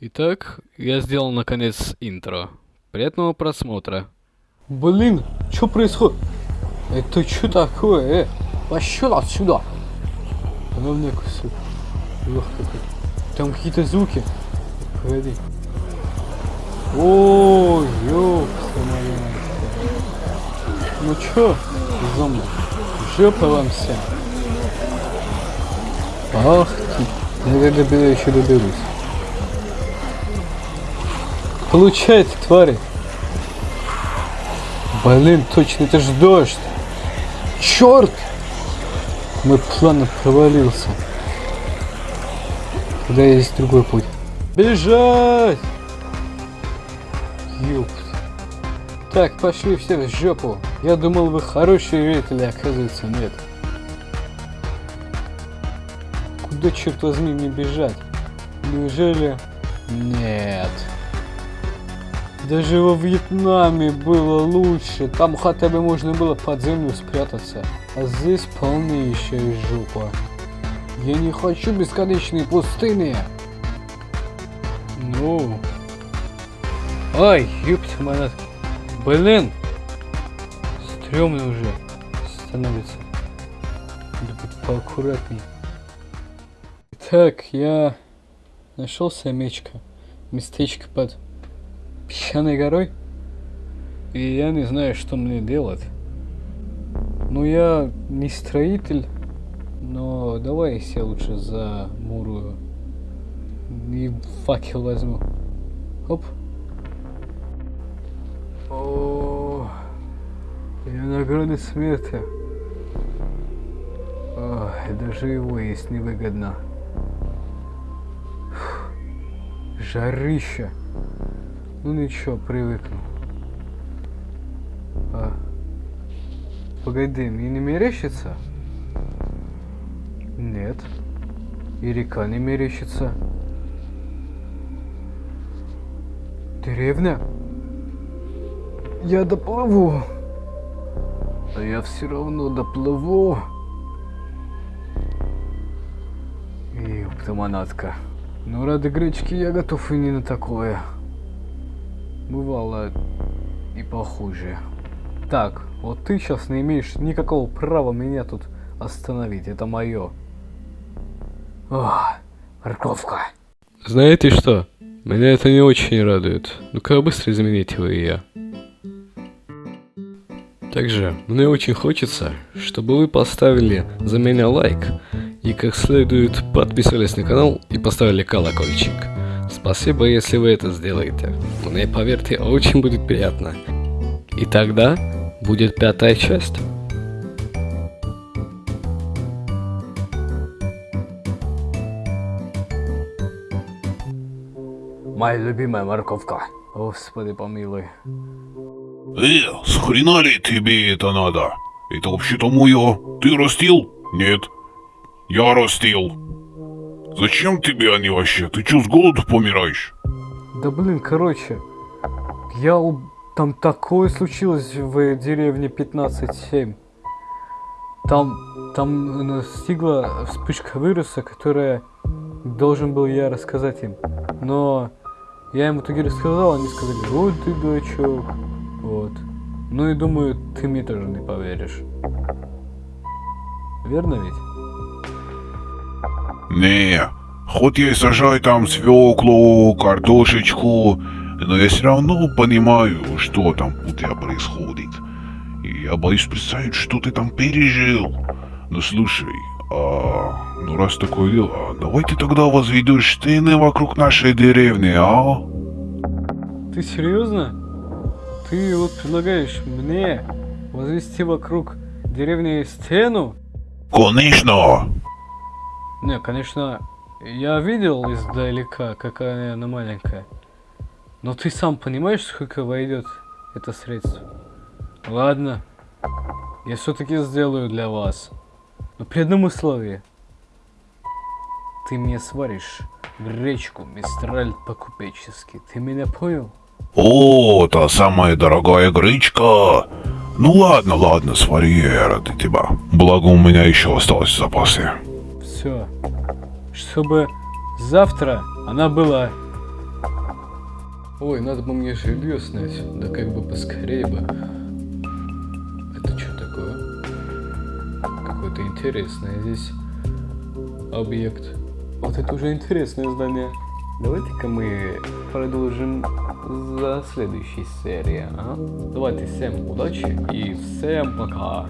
Итак, я сделал наконец интро. Приятного просмотра. Блин, что происходит? Это что такое, э? Пошел отсюда! Она мне кусает. Ох. Там какие-то звуки. Погоди. О, ёпта моя. Ну чё, зомби? Жопа вам всем. Ах ты, я до тебя еще доберусь. Получайте, твари. Блин, точно, это ж дождь. Черт! Мой план провалился. Тогда есть другой путь. Бежать! Ёпт. Так, пошли все в жопу. Я думал, вы хорошие жители, оказывается, нет. Куда, черт возьми, мне бежать? Неужели... Нет. Даже во Вьетнаме было лучше. Там хотя бы можно было под землю спрятаться. А здесь полнейшая жопа. Я не хочу бесконечные пустыни. Ну. Ай, ёпта монат. Блин. Стремно уже становится. Надо быть поаккуратней. Так, я нашел семечко. Местечко под песчаной горой. И я не знаю, что мне делать. Ну, я не строитель, но давай я лучше замурую. И факел возьму. Оп. О, я на грани смерти. Ох, даже его есть невыгодно. Жарища. Ну ничего, привыкну. А. Погоди, мне не мерещится? Нет. И река не мерещится. Деревня? Я доплыву. А я все равно доплыву. Ёптаманатка. Ну, ради гречки я готов и не на такое. Бывало и похуже. Так, вот ты сейчас не имеешь никакого права меня тут остановить. Это мое. Ох, морковка. Знаете что? Меня это не очень радует. Ну-ка быстро измените вы я. Также мне очень хочется, чтобы вы поставили за меня лайк и как следует подписались на канал и поставили колокольчик. Спасибо, если вы это сделаете. Мне, поверьте, очень будет приятно. И тогда будет пятая часть. Моя любимая морковка. Господи помилуй. Э, с хрена ли тебе это надо? Это вообще-то мое. Ты растил? Нет. Я растил. Зачем тебе они вообще? Ты чё, с голоду помираешь? Да блин, короче. Я там такое случилось в деревне 15-7. Там, там настигла вспышка вируса, которая должен был я рассказать им. Но я им в итоге рассказал, они сказали, вот ты дурачок. Вот. Ну и думаю, ты мне тоже не поверишь. Верно ведь? Не, хоть я и сажаю там свеклу, картошечку, но я все равно понимаю, что там у тебя происходит. И я боюсь представить, что ты там пережил. Ну слушай, а, ну раз такое дело, давай ты тогда возведешь стены вокруг нашей деревни, а? Ты серьезно? Ты вот предлагаешь мне возвести вокруг деревни стену? Конечно! Не, конечно, я видел издалека, какая она маленькая. Но ты сам понимаешь, сколько войдет это средство? Ладно, я все-таки сделаю для вас. Но при одном условии. Ты мне сваришь гречку мистраль по-купечески. Ты меня понял? О, та самая дорогая гречка. Ну ладно, ладно, свари я ради тебя. Благо у меня еще осталось в запасе. Все. Чтобы завтра она была Ой, надо бы мне жилье снять, да как бы поскорее бы. Это что такое? Какой-то интересный здесь объект. Вот это уже интересное здание. Давайте-ка мы продолжим за следующей серией, а? Давайте всем удачи и всем пока.